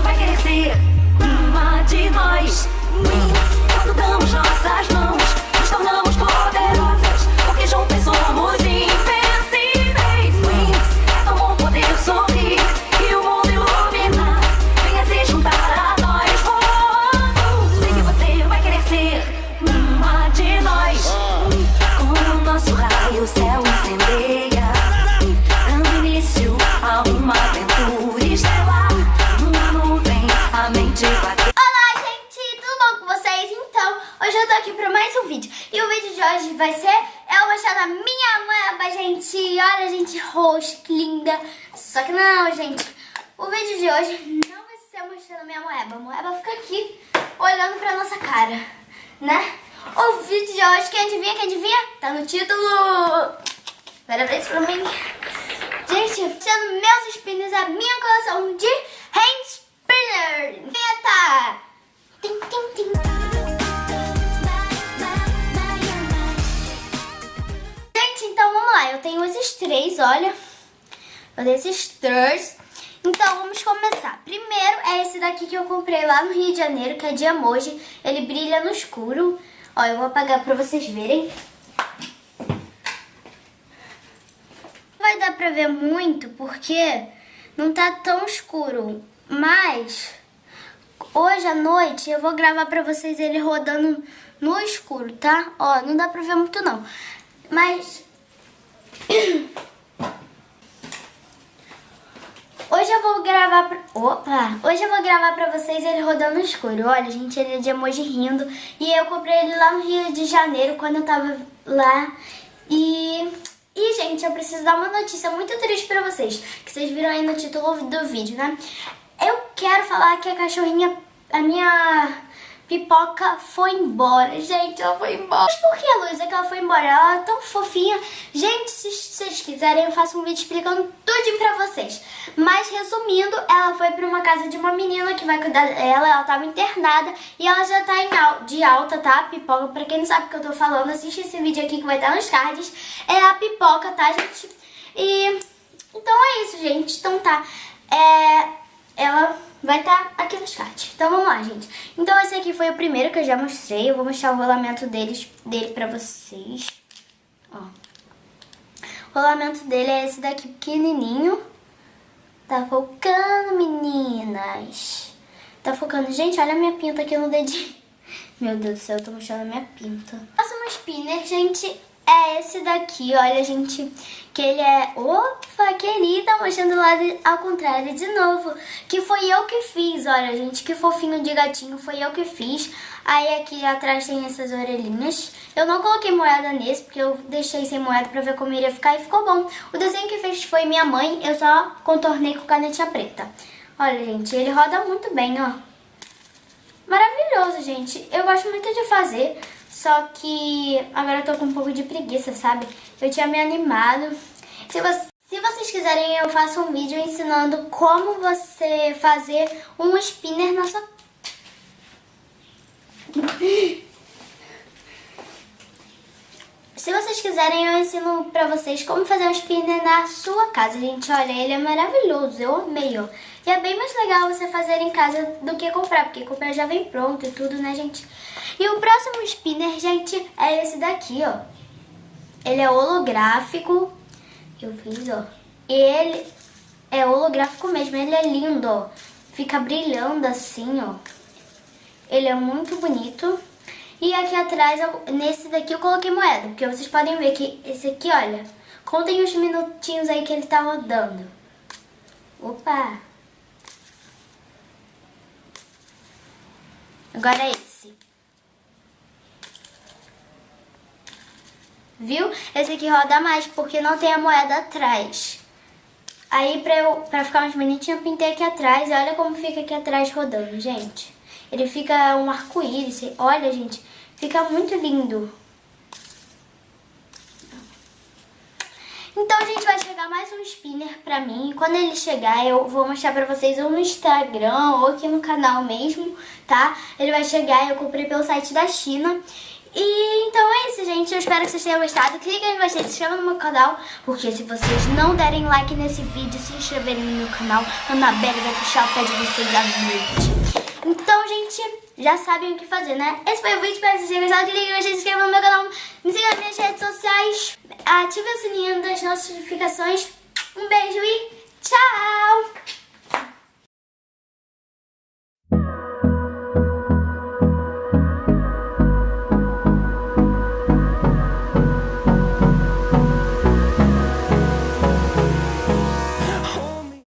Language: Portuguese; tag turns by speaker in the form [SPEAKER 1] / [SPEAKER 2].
[SPEAKER 1] vai ser uma de nós. Quando damos vai ser
[SPEAKER 2] eu mostrando a minha moeba, gente. Olha, gente, roxa, que linda. Só que não, gente. O vídeo de hoje não vai ser mostrando minha moeba. A moeba fica aqui, olhando pra nossa cara, né? O vídeo de hoje, quem adivinha, quem adivinha? Tá no título. Parabéns pra mim. Gente, sendo meus spinners, a minha coleção de tenho esses três, olha. Eu tenho esses três. Então vamos começar. Primeiro é esse daqui que eu comprei lá no Rio de Janeiro, que é de emoji. Ele brilha no escuro. Ó, eu vou apagar pra vocês verem. Vai dar pra ver muito porque não tá tão escuro. Mas hoje à noite eu vou gravar pra vocês ele rodando no escuro, tá? Ó, não dá pra ver muito não. Mas... Hoje eu vou gravar pra... Opa! Hoje eu vou gravar pra vocês ele rodando no escuro. Olha, gente, ele é de emoji rindo. E eu comprei ele lá no Rio de Janeiro, quando eu tava lá. E... E, gente, eu preciso dar uma notícia muito triste pra vocês. Que vocês viram aí no título do vídeo, né? Eu quero falar que a cachorrinha... A minha pipoca foi embora. Gente, ela foi embora. Mas por que, Luísa, que ela foi embora? Ela é tão fofinha. Gente, se vocês quiserem, eu faço um vídeo explicando tudo pra vocês. Mas, resumindo, ela foi pra uma casa de uma menina que vai cuidar dela. Ela tava internada e ela já tá em de alta, tá? Pipoca, pra quem não sabe o que eu tô falando, assiste esse vídeo aqui que vai estar nos cards. É a pipoca, tá, gente? E... Então é isso, gente. Então tá. É... Ela vai estar aqui nos cards. Então vamos lá, gente. Então esse aqui foi o primeiro que eu já mostrei. Eu vou mostrar o rolamento deles, dele pra vocês. Ó. O rolamento dele é esse daqui pequenininho. Tá focando, meninas. Tá focando. Gente, olha a minha pinta aqui no dedinho. Meu Deus do céu, eu tô mostrando a minha pinta. Próximo spinner, gente, é esse daqui, olha, gente, que ele é... Opa, querida, mostrando o lado ao contrário de novo. Que foi eu que fiz, olha, gente, que fofinho de gatinho, foi eu que fiz. Aí aqui atrás tem essas orelhinhas. Eu não coloquei moeda nesse, porque eu deixei sem moeda pra ver como iria ficar e ficou bom. O desenho que fez foi minha mãe, eu só contornei com canetinha preta. Olha, gente, ele roda muito bem, ó. Maravilhoso, gente. Eu gosto muito de fazer, só que agora eu tô com um pouco de preguiça, sabe? Eu tinha me animado. Se, se vocês quiserem, eu faço um vídeo ensinando como você fazer um spinner na sua... Se vocês quiserem, eu ensino pra vocês como fazer um spinner na sua casa, gente. Olha, ele é maravilhoso, eu amei, ó. E é bem mais legal você fazer em casa do que comprar, porque comprar já vem pronto e tudo, né, gente? E o próximo spinner, gente, é esse daqui, ó. Ele é holográfico. Eu fiz, ó. Ele é holográfico mesmo, ele é lindo, ó. Fica brilhando assim, ó. Ele é muito bonito. E aqui atrás, nesse daqui eu coloquei moeda, porque vocês podem ver que esse aqui, olha, contem os minutinhos aí que ele tá rodando. Opa! Agora é esse. Viu? Esse aqui roda mais, porque não tem a moeda atrás. Aí, pra, eu, pra ficar mais bonitinho, eu pintei aqui atrás. E olha como fica aqui atrás rodando, gente. Ele fica um arco-íris. Olha, gente, fica muito lindo. Então, a chegar mais um spinner pra mim. E quando ele chegar, eu vou mostrar pra vocês ou no Instagram ou aqui no canal mesmo, tá? Ele vai chegar, eu comprei pelo site da China. E então é isso, gente. Eu espero que vocês tenham gostado. Clique em gostei, se inscreva no meu canal. Porque se vocês não derem like nesse vídeo, se inscreverem no meu canal, a Anabelle vai puxar o pé de vocês à noite. Então, gente, já sabem o que fazer, né? Esse foi o vídeo. Espero que vocês tenham gostado. Clique em gostei, se inscreva no meu canal. Me siga nas minhas redes sociais. Ative o sininho das notificações. Um beijo e tchau!